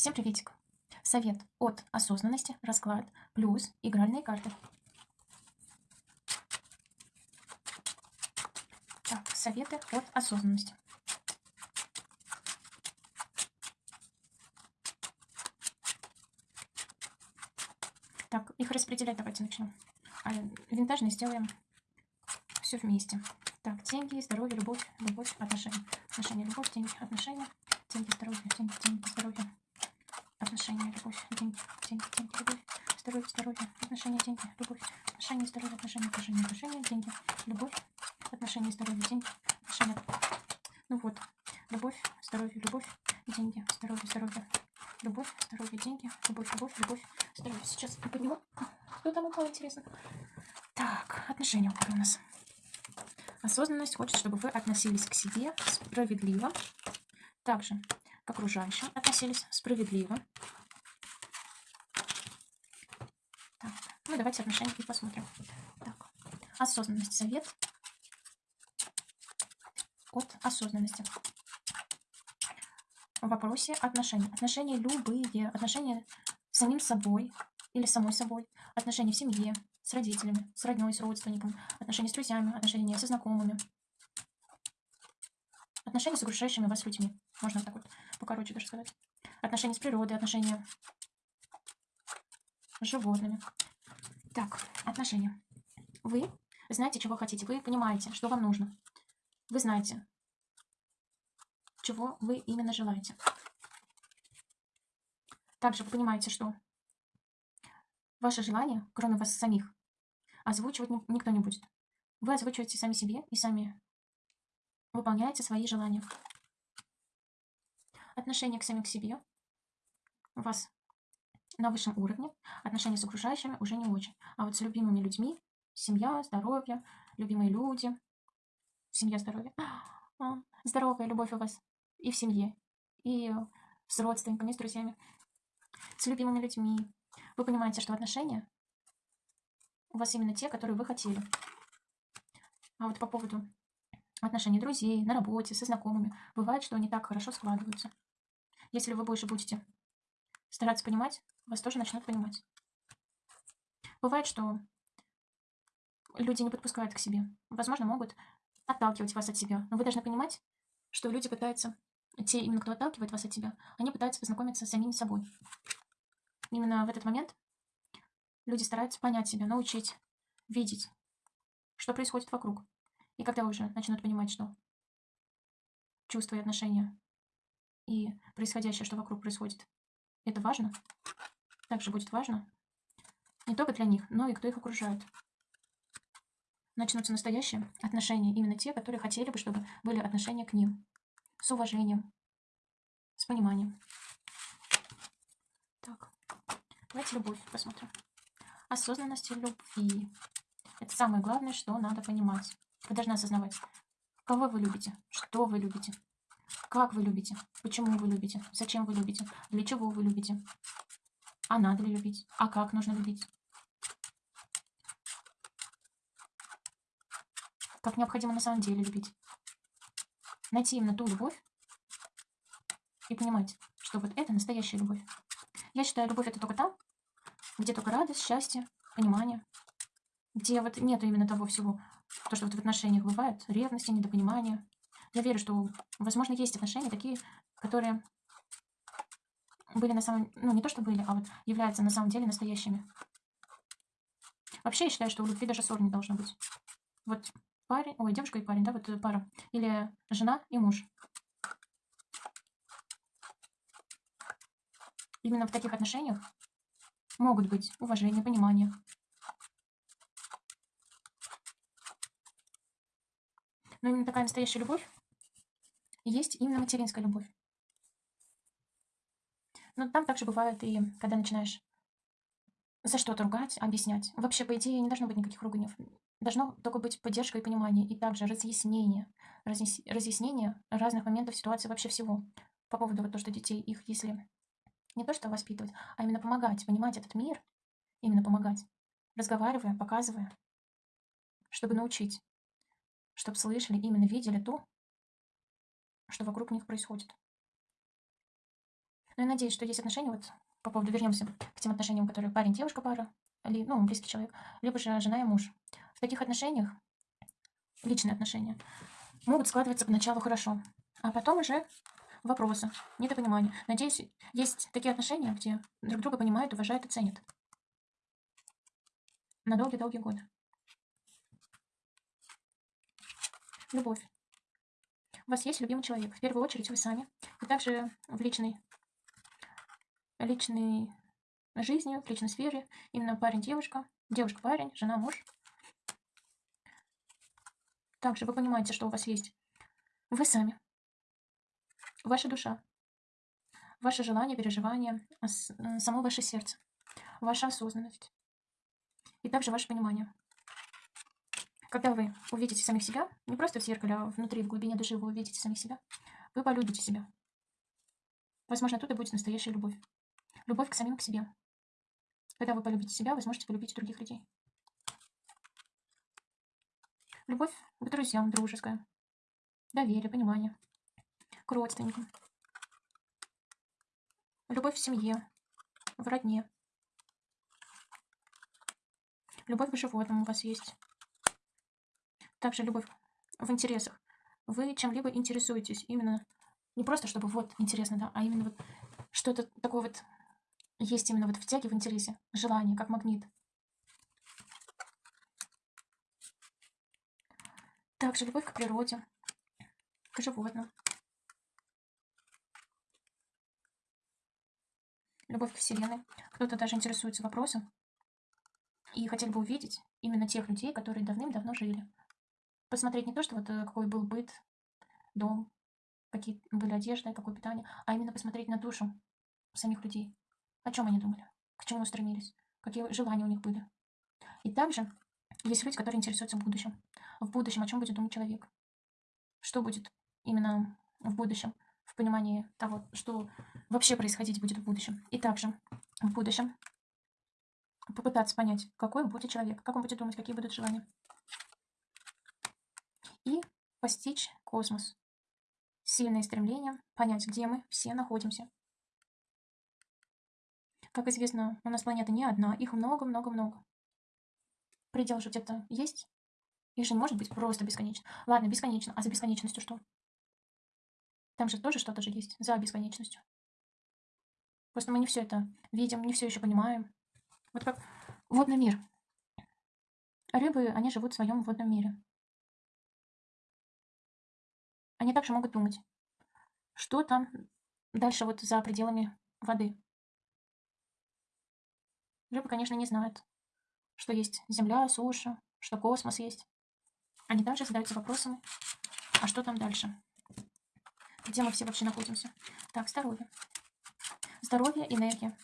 Всем приветик. Совет от осознанности, расклад, плюс игральные карты. Так, советы от осознанности. Так, их распределять давайте начнем. А винтажный сделаем все вместе. Так, деньги, здоровье, любовь, любовь, отношения. Отношения, любовь, деньги, отношения. Деньги, здоровье, деньги, деньги, здоровье. Отношения, любовь, деньги, деньги, деньги, любовь. Здоровье, здоровье, отношения, деньги, любовь. Отношения, здоровье, отношения, отношения, отношения, деньги, любовь. Отношения, здоровье, деньги, отношения. Ну вот, любовь, здоровье, любовь, деньги, здоровье, здоровье. Любовь, здоровье, деньги, любовь, любовь, любовь, здоровье. Сейчас я подниму. Что там упало, интересно? Так, отношения упали у нас. Осознанность хочет, чтобы вы относились к себе справедливо, также к окружающим относились справедливо. Так, ну давайте отношения и посмотрим. Так, осознанность, совет от осознанности. В вопросе отношений. Отношения любые, отношения с самим собой или самой собой, отношения в семье, с родителями, с родней, с родственником, отношения с друзьями, отношения со знакомыми, отношения с окружающими вас людьми. Можно так вот покороче даже сказать. Отношения с природой, отношения с животными. Так, отношения. Вы знаете, чего хотите. Вы понимаете, что вам нужно. Вы знаете, чего вы именно желаете. Также вы понимаете, что ваше желание, кроме вас самих, озвучивать никто не будет. Вы озвучиваете сами себе и сами выполняете свои желания. Отношение к самим к себе вас на высшем уровне, отношения с окружающими уже не очень. А вот с любимыми людьми, семья, здоровье, любимые люди, семья, здоровье, а, здоровая любовь у вас и в семье, и с родственниками, с друзьями, с любимыми людьми. Вы понимаете, что отношения у вас именно те, которые вы хотели. А вот по поводу отношений друзей, на работе, со знакомыми, бывает, что они так хорошо складываются. Если вы больше будете стараться понимать, вас тоже начнут понимать. Бывает, что люди не подпускают к себе. Возможно, могут отталкивать вас от себя. Но вы должны понимать, что люди пытаются, те именно кто отталкивает вас от себя, они пытаются познакомиться с самими собой. Именно в этот момент Люди стараются понять себя, научить, видеть, что происходит вокруг. И когда уже начнут понимать, что чувства и отношения и происходящее, что вокруг происходит, это важно, также будет важно не только для них, но и кто их окружает. Начнутся настоящие отношения, именно те, которые хотели бы, чтобы были отношения к ним, с уважением, с пониманием. Так, давайте любовь посмотрим осознанности любви. Это самое главное, что надо понимать. Вы должны осознавать, кого вы любите, что вы любите, как вы любите, почему вы любите, зачем вы любите, для чего вы любите. А надо ли любить, а как нужно любить. Как необходимо на самом деле любить. Найти именно ту любовь и понимать, что вот это настоящая любовь. Я считаю, любовь это только там, где только радость, счастье, понимание, где вот нету именно того всего, то, что вот в отношениях бывает, ревности, недопонимания. Я верю, что, возможно, есть отношения такие, которые были на самом... Ну, не то, что были, а вот являются на самом деле настоящими. Вообще, я считаю, что у любви даже ссор не должно быть. Вот парень, ой, девушка и парень, да, вот пара. Или жена и муж. Именно в таких отношениях могут быть уважение, понимание. Но именно такая настоящая любовь есть именно материнская любовь. Но там также бывает и когда начинаешь за что-то ругать, объяснять. Вообще, по идее, не должно быть никаких руганий. Должно только быть поддержка и понимание, и также разъяснение. Разъяснение разных моментов ситуации вообще всего. По поводу вот то, что детей, их, если не то, что воспитывать, а именно помогать, понимать этот мир, именно помогать, разговаривая, показывая, чтобы научить, чтобы слышали, именно видели то, что вокруг них происходит. Но я надеюсь, что есть отношения, вот по поводу, вернемся к тем отношениям, которые парень, девушка, пара, ли, ну, близкий человек, либо же жена и муж. В таких отношениях, личные отношения, могут складываться поначалу хорошо, а потом уже вопросы, недопонимание. Надеюсь, есть такие отношения, где друг друга понимают, уважают и ценят. На долгие-долгие годы. Любовь. У вас есть любимый человек. В первую очередь вы сами. И также в личной, личной жизни, в личной сфере. Именно парень-девушка, девушка-парень, жена-муж. Также вы понимаете, что у вас есть вы сами, ваша душа, ваше желание, переживание, само ваше сердце, ваша осознанность и также ваше понимание. Когда вы увидите самих себя, не просто в зеркале, а внутри, в глубине души вы увидите самих себя, вы полюбите себя. Возможно, оттуда будет настоящая любовь. Любовь к самим к себе. Когда вы полюбите себя, вы сможете полюбить других людей. Любовь к друзьям, дружеская. Доверие, понимание. К родственникам. Любовь в семье, в родне. Любовь к животным у вас есть. Также любовь в интересах. Вы чем-либо интересуетесь. Именно не просто, чтобы вот интересно, да, а именно вот что-то такое вот есть именно вот в тяге, в интересе. Желание, как магнит. Также любовь к природе, к животным. Любовь к Вселенной. Кто-то даже интересуется вопросом и хотел бы увидеть именно тех людей, которые давным-давно жили. Посмотреть не то, что вот э, какой был быт, дом, какие были одежды, какое питание, а именно посмотреть на душу самих людей. О чем они думали, к чему стремились, какие желания у них были. И также есть люди, которые интересуются в будущем. В будущем, о чем будет думать человек. Что будет именно в будущем, в понимании того, что вообще происходить будет в будущем. И также в будущем попытаться понять, какой будет человек, как он будет думать, какие будут желания постичь космос. Сильное стремление понять, где мы все находимся. Как известно, у нас планета не одна, их много-много-много. Предел же где-то есть. Их же может быть просто бесконечно. Ладно, бесконечно. А за бесконечностью что? Там же тоже что-то же есть за бесконечностью. Просто мы не все это видим, не все еще понимаем. Вот как водный мир. Рыбы, они живут в своем водном мире. Они также могут думать, что там дальше вот за пределами воды. Рыбы, конечно, не знают, что есть Земля, суша, что космос есть. Они также задаются вопросами, а что там дальше? Где мы все вообще находимся? Так, здоровье. Здоровье, энергия.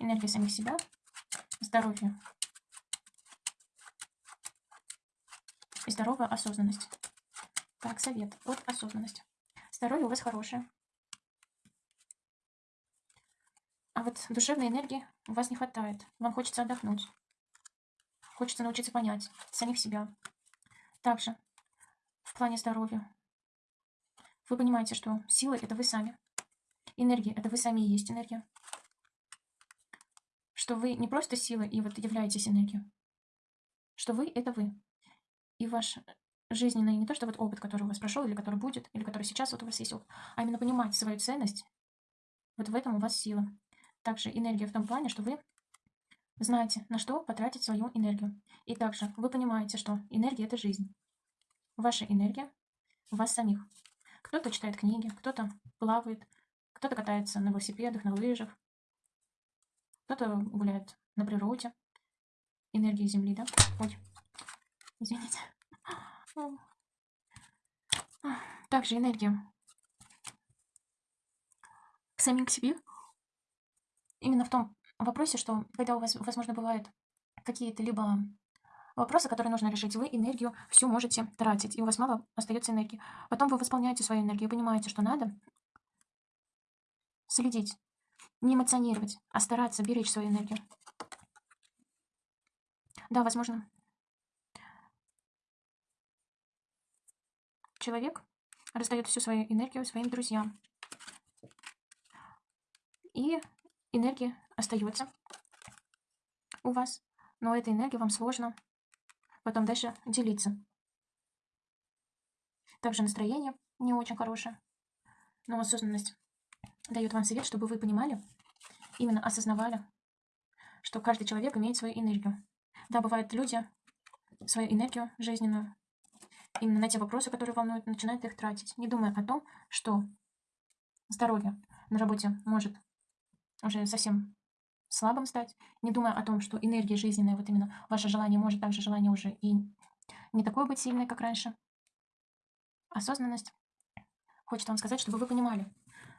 Энергия самих себя. Здоровье. И здоровая осознанность. Так, совет. Вот осознанность. Здоровье у вас хорошее. А вот душевной энергии у вас не хватает. Вам хочется отдохнуть. Хочется научиться понять самих себя. Также в плане здоровья. Вы понимаете, что сила – это вы сами. Энергия – это вы сами и есть энергия. Что вы не просто сила и вот являетесь энергией. Что вы – это вы. И ваш жизненный, не то что вот опыт, который у вас прошел, или который будет, или который сейчас вот у вас есть опыт, а именно понимать свою ценность, вот в этом у вас сила. Также энергия в том плане, что вы знаете, на что потратить свою энергию. И также вы понимаете, что энергия – это жизнь. Ваша энергия – у вас самих. Кто-то читает книги, кто-то плавает, кто-то катается на велосипедах, на лыжах, кто-то гуляет на природе. Энергия Земли, да? Ой, извините. Также энергия к самим к себе. Именно в том вопросе, что когда у вас, возможно, бывают какие-то либо вопросы, которые нужно решить, вы энергию всю можете тратить, и у вас мало остается энергии. Потом вы восполняете свою энергию, понимаете, что надо следить, не эмоционировать, а стараться беречь свою энергию. Да, возможно, человек раздает всю свою энергию своим друзьям. И энергия остается у вас, но этой энергией вам сложно потом дальше делиться. Также настроение не очень хорошее, но осознанность дает вам совет, чтобы вы понимали, именно осознавали, что каждый человек имеет свою энергию. Да, бывают люди, свою энергию жизненную, именно на те вопросы, которые волнуют, начинают их тратить, не думая о том, что здоровье на работе может уже совсем слабым стать, не думая о том, что энергия жизненная, вот именно ваше желание может также желание уже и не такое быть сильное, как раньше. Осознанность хочет вам сказать, чтобы вы понимали,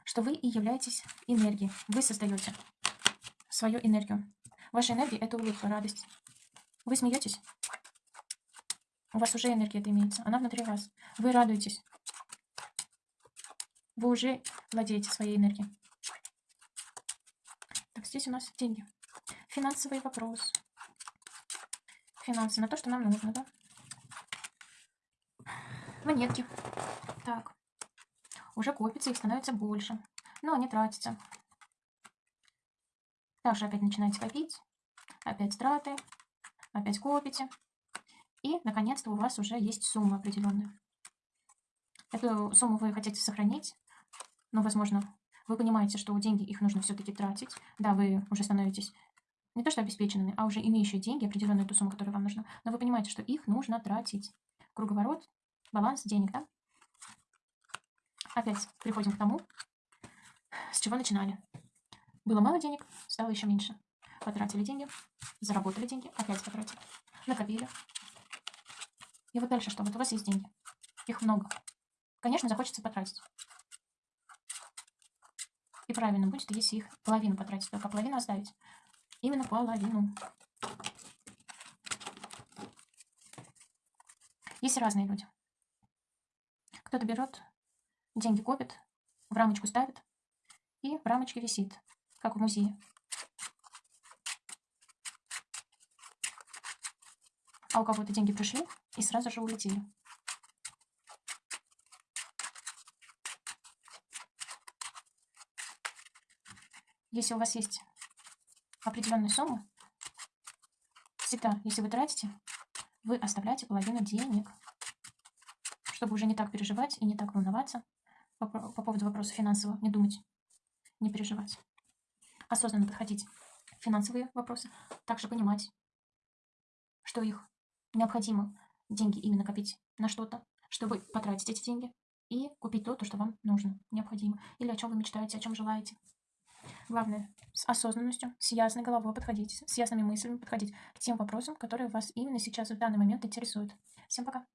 что вы и являетесь энергией. Вы создаете свою энергию. Ваша энергия – это улыбка, радость. Вы смеетесь, у вас уже энергия имеется, она внутри вас. Вы радуетесь. Вы уже владеете своей энергией. Так, здесь у нас деньги. Финансовый вопрос. Финансы на то, что нам нужно, да? Монетки. Так. Уже копится, их становится больше. Но они тратятся. Также опять начинаете копить. Опять траты. Опять копите. И, наконец-то, у вас уже есть сумма определенная. Эту сумму вы хотите сохранить, но, возможно, вы понимаете, что деньги их нужно все-таки тратить. Да, вы уже становитесь не то что обеспеченными, а уже имеющие деньги, определенную ту сумму, которая вам нужна. Но вы понимаете, что их нужно тратить. Круговорот, баланс денег, да? Опять приходим к тому, с чего начинали. Было мало денег, стало еще меньше. Потратили деньги, заработали деньги, опять потратили. Накопили, и вот дальше что? Вот у вас есть деньги. Их много. Конечно, захочется потратить. И правильно будет, если их половину потратить, только половину оставить. Именно половину. Есть разные люди. Кто-то берет, деньги копит, в рамочку ставит и в рамочке висит, как в музее. А у кого-то деньги пришли, и сразу же улетели. Если у вас есть определенная сумма, всегда, если вы тратите, вы оставляете половину денег, чтобы уже не так переживать и не так волноваться по, по поводу вопроса финансового, не думать, не переживать. Осознанно подходить финансовые вопросы, также понимать, что их необходимо деньги именно копить на что-то, чтобы потратить эти деньги и купить то, то, что вам нужно, необходимо, или о чем вы мечтаете, о чем желаете. Главное, с осознанностью, с ясной головой подходить, с ясными мыслями подходить к тем вопросам, которые вас именно сейчас в данный момент интересуют. Всем пока!